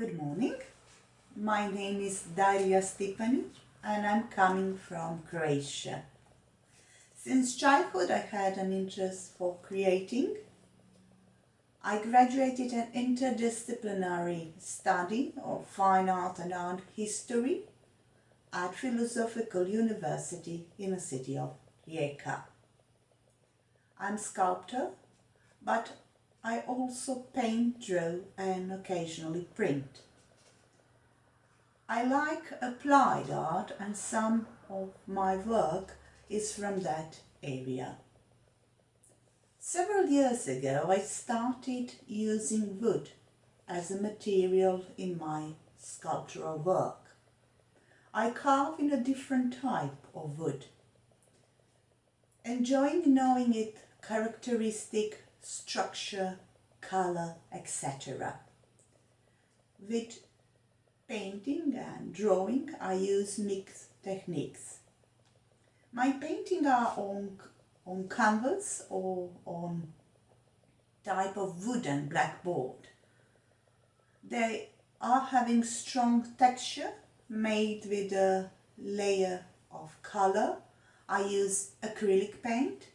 Good morning. My name is Daria Stipani and I'm coming from Croatia. Since childhood I had an interest for creating. I graduated an interdisciplinary study of fine art and art history at Philosophical University in the city of Rijeka. I'm sculptor, but I also paint, draw and occasionally print. I like applied art and some of my work is from that area. Several years ago I started using wood as a material in my sculptural work. I carve in a different type of wood, enjoying knowing its characteristic structure, color, etc. With painting and drawing I use mixed techniques. My paintings are on, on canvas or on type of wooden blackboard. They are having strong texture made with a layer of color. I use acrylic paint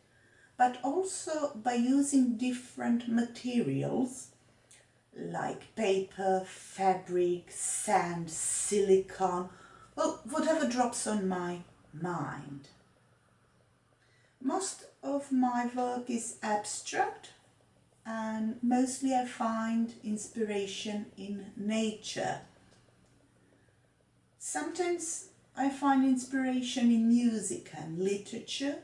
but also by using different materials like paper, fabric, sand, silicone, well, whatever drops on my mind. Most of my work is abstract and mostly I find inspiration in nature. Sometimes I find inspiration in music and literature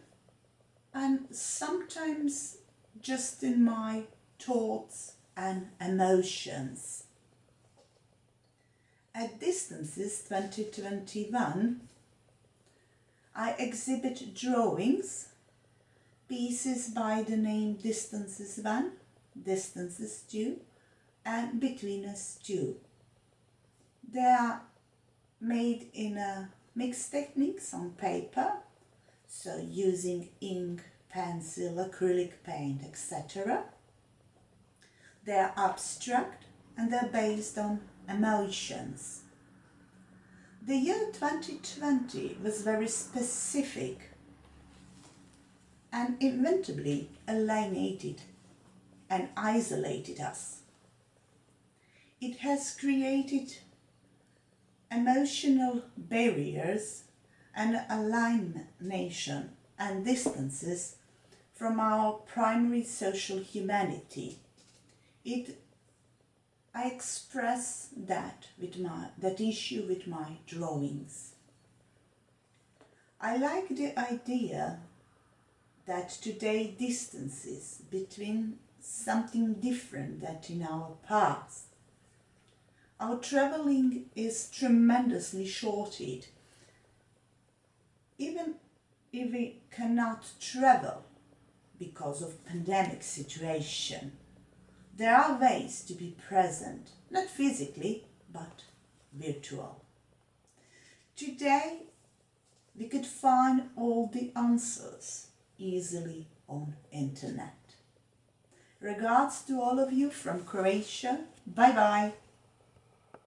and sometimes just in my thoughts and emotions. At Distances 2021 I exhibit drawings, pieces by the name Distances 1, Distances 2 and Between Us 2. They are made in a mixed techniques on paper so using ink, pencil, acrylic paint, etc. They're abstract and they're based on emotions. The year 2020 was very specific and inevitably alienated and isolated us. It has created emotional barriers and alienation and distances from our primary social humanity. It, I express that with my that issue with my drawings. I like the idea that today distances between something different than in our past. Our travelling is tremendously shorted even if we cannot travel because of pandemic situation, there are ways to be present, not physically, but virtual. Today, we could find all the answers easily on internet. Regards to all of you from Croatia. Bye bye.